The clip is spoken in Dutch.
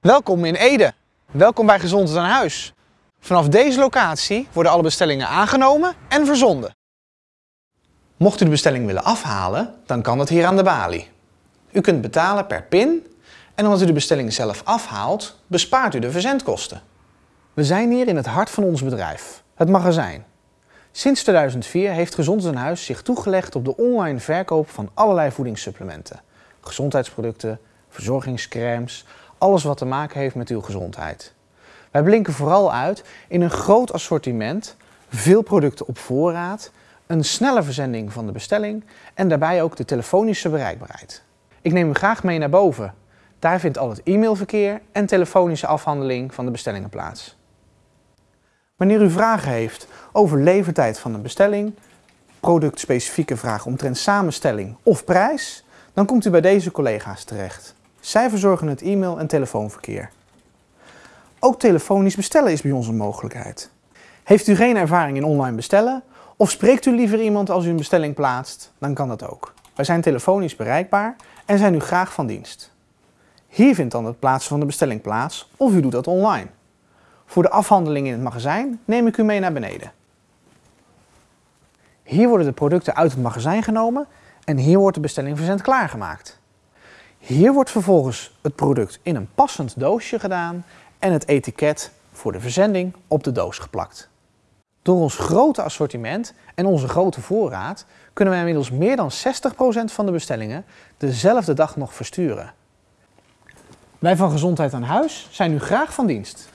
Welkom in Ede. Welkom bij Gezondheid aan Huis. Vanaf deze locatie worden alle bestellingen aangenomen en verzonden. Mocht u de bestelling willen afhalen, dan kan dat hier aan de balie. U kunt betalen per pin en omdat u de bestelling zelf afhaalt, bespaart u de verzendkosten. We zijn hier in het hart van ons bedrijf, het magazijn. Sinds 2004 heeft Gezondheid aan Huis zich toegelegd op de online verkoop van allerlei voedingssupplementen. Gezondheidsproducten, verzorgingscremes, alles wat te maken heeft met uw gezondheid. Wij blinken vooral uit in een groot assortiment, veel producten op voorraad, een snelle verzending van de bestelling en daarbij ook de telefonische bereikbaarheid. Ik neem u graag mee naar boven. Daar vindt al het e-mailverkeer en telefonische afhandeling van de bestellingen plaats. Wanneer u vragen heeft over levertijd van een bestelling, productspecifieke vragen omtrent samenstelling of prijs, dan komt u bij deze collega's terecht. Zij verzorgen het e-mail- en telefoonverkeer. Ook telefonisch bestellen is bij ons een mogelijkheid. Heeft u geen ervaring in online bestellen of spreekt u liever iemand als u een bestelling plaatst, dan kan dat ook. Wij zijn telefonisch bereikbaar en zijn u graag van dienst. Hier vindt dan het plaatsen van de bestelling plaats of u doet dat online. Voor de afhandeling in het magazijn neem ik u mee naar beneden. Hier worden de producten uit het magazijn genomen en hier wordt de bestelling verzend klaargemaakt. Hier wordt vervolgens het product in een passend doosje gedaan en het etiket voor de verzending op de doos geplakt. Door ons grote assortiment en onze grote voorraad kunnen wij inmiddels meer dan 60% van de bestellingen dezelfde dag nog versturen. Wij van Gezondheid aan Huis zijn u graag van dienst.